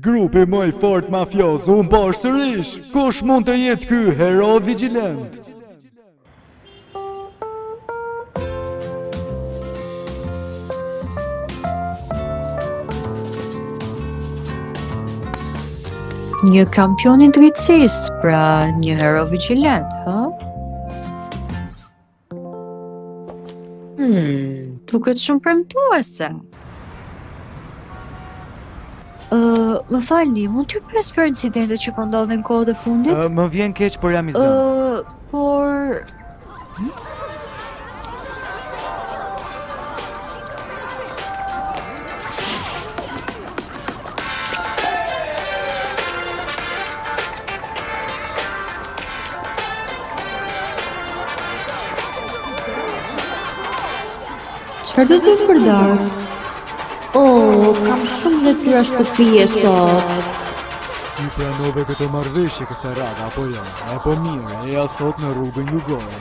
Grupi më i fort mafioz u mund sërish. Kush mund të jetë ky hero vixhilent? Një kampion i drejtësisë, pra një hero vixhilent, ha? Hmm, duket shumë premtuese. më falni, mund t'ju pyes për incidentet që po ndodhin kohët e fundit? Uh, më vjen keq, por jam i zënë. Uh, por... Çfarë do të bëjmë për darkë? Oh, kam shumë detyra shtëpie sot. Ti pranove këtë marrëveshje kësaj radhe, apo jo? Epo mirë, eja sot në rrugën jugore.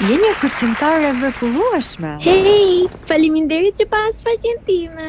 Je një kërcimtare e mrekullueshme. Hej, faleminderit që pe faqen time.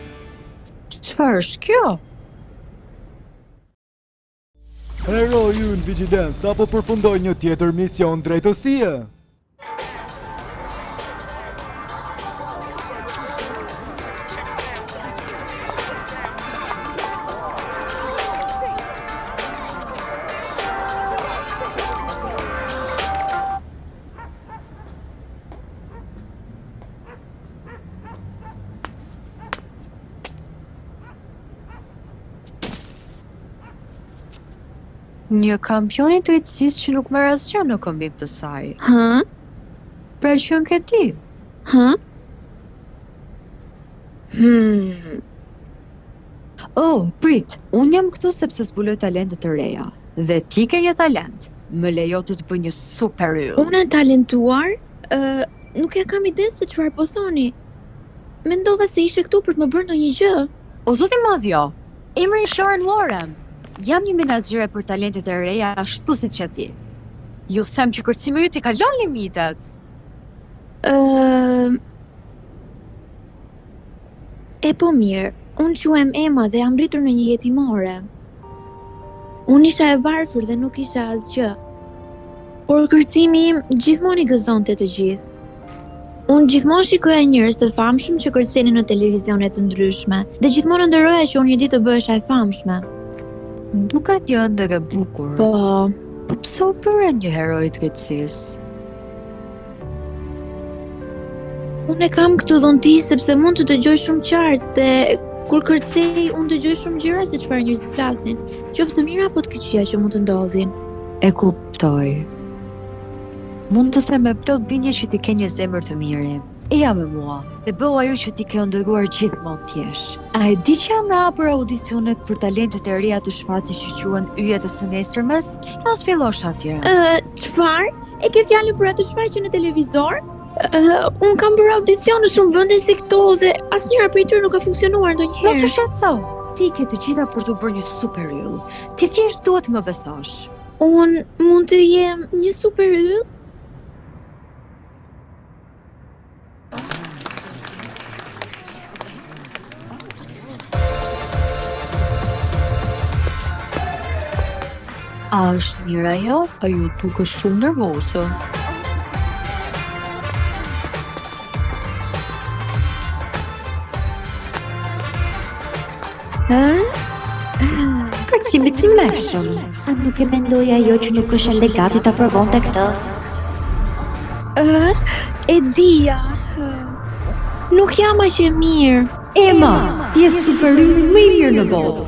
Çfarë është kjo? Heroi ynë vixhilent sapo përfundoi një tjetër mision drejtësie. Një kampion i drejtësisë që nuk merr asgjë në këmbim të saj. Hë? Pra qenke ti? Hë? Hmm. Oh, prit, unë jam këtu sepse zbuloj talente të reja. Dhe ti ke një talent. Më lejo të të bëj një super yll. Unë e talentuar? Ë, nuk e kam ide se çfarë po thoni. Mendova se ishe këtu për të më bërë ndonjë gjë. O Zot i madh jo. Emri im është Sharon Warren. Jam një menaxhere për talentet e reja ashtu siç je ti. Ju them që kërcimi yt i kalon limitet. Ë, E po mirë, unë quhem Ema dhe jam rritur në një jetimore. Unë isha e varfër dhe nuk isha asgjë. Por kërcimi im gjithmonë i gëzonte të gjithë. Unë gjithmonë shikoja njerëz të famshëm që kërcenin në televizione të ndryshme dhe gjithmonë ëndërroja që unë një ditë të bëhesha e famshme. Duket një ëndërr e bukur. Po. Po pse u bëre një hero i drejtësisë? Unë e kam këtë dhunti sepse mund të dëgjoj shumë qartë dhe kur kërcej unë dëgjoj shumë gjëra se çfarë njerëzit flasin, qoftë të mira apo të këqija që mund të ndodhin. E kuptoj. Mund të them me plot bindje që ti ke një zemër të mirë. Eja me mua, dhe bëhu ajo që ti ke ëndërruar gjithmonë të jesh. A e di që janë hapur audicionet për talentet e reja të shfaqjes që quhet Yjet e së Nesërmes? Çfarë thua të fillosh atje? Ë, çfarë? E ke fjalën për atë shfaqje në televizor? Ë, unë kam bërë audicione në shumë vende si këto dhe asnjëra prej tyre nuk ka funksionuar ndonjëherë. Mos u shqetëso. Ti i ke të gjitha për t'u bërë një super yll. Ti thjesht duhet të më besosh. Unë mund të jem një super yll? A është mirë ajo? Ajo duket shumë nervoze? Kërcim i tmerrshëm A nuk e mendon ajo që nuk është ende gati ta provonte këtë E dija Nuk jam aq e mirë Ema, ti je superylli më i mirë në botë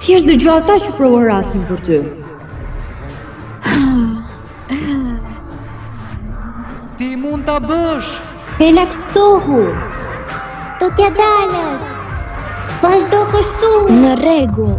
Thjesht dëgjo ata që brohorasin për ty Ti mund ta bësh. Relaksohu. Do t'ia dalësh. Vazhdo kështu. Në rregull.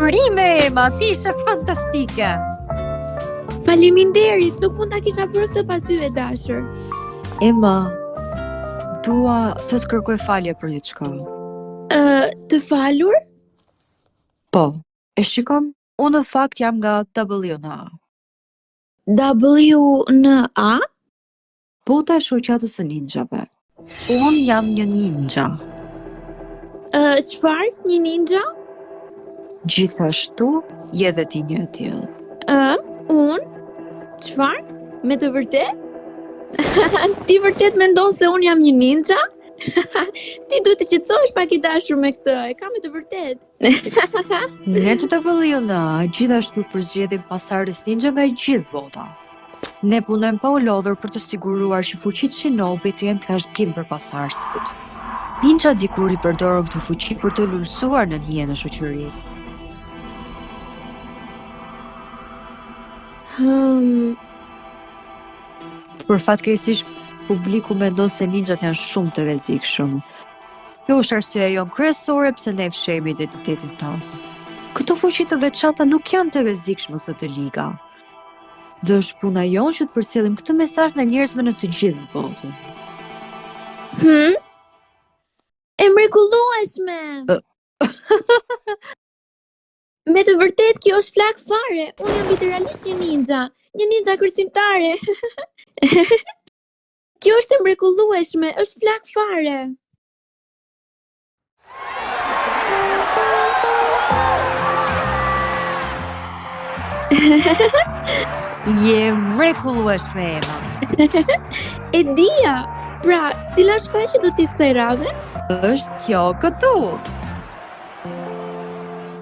Urime, Ema, ti ishe fantastike! Faleminderit, nuk mund ta kisha bërë këtë pa ty e dashur. Ema, dua të të kërkoj falje për diçka. Ë, uh, të falur? Po. E shikon, unë në fakt jam nga WNA. WNA? Bota e shoqatës së ninjave. Unë jam një ninja. Ë, uh, çfarë? Një ninja? Gjithashtu je dhe ti një e tillë. Ë, uh, unë? Çfarë? Me të vërtetë? ti vërtet mendon se unë jam një ninja? ti duhet të qetësohesh pak i dashur me këtë. E kam me të vërtetë. Nga që të pëlliu ne gjithashtu përzgjedhim pasardhës ninja nga e gjithë bota. Ne punojmë pa u lodhur për të siguruar që fuqitë shinobi të jenë trashëgim për pasardhësit. Ninja dikur i përdorën këto fuqi për të lulëzuar nën hijen e shoqërisë. Hmm. Fatkeqësisht publiku mendon se ninjat janë shumë të rrezikshëm. Kjo është arsyeja jonë kryesore pse ne fshehim identitetin tonë. Këto fuqi të veçanta nuk janë të rrezikshme ose të liga. Dhe është puna jonë që të përcjellim këtë mesazh njerëzve në të gjithë botën. Hm? E mrekullueshme. Me të vërtetë kjo është flak fare. Unë jam literalisht një ninja, një ninja kërcimtare. Kjo është e mrekullueshme, është flak fare. Je e mrekullueshme, Eva. e dia. Pra, cila shfaqje do të jetë e radhës? Është kjo këtu.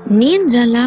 Ninjala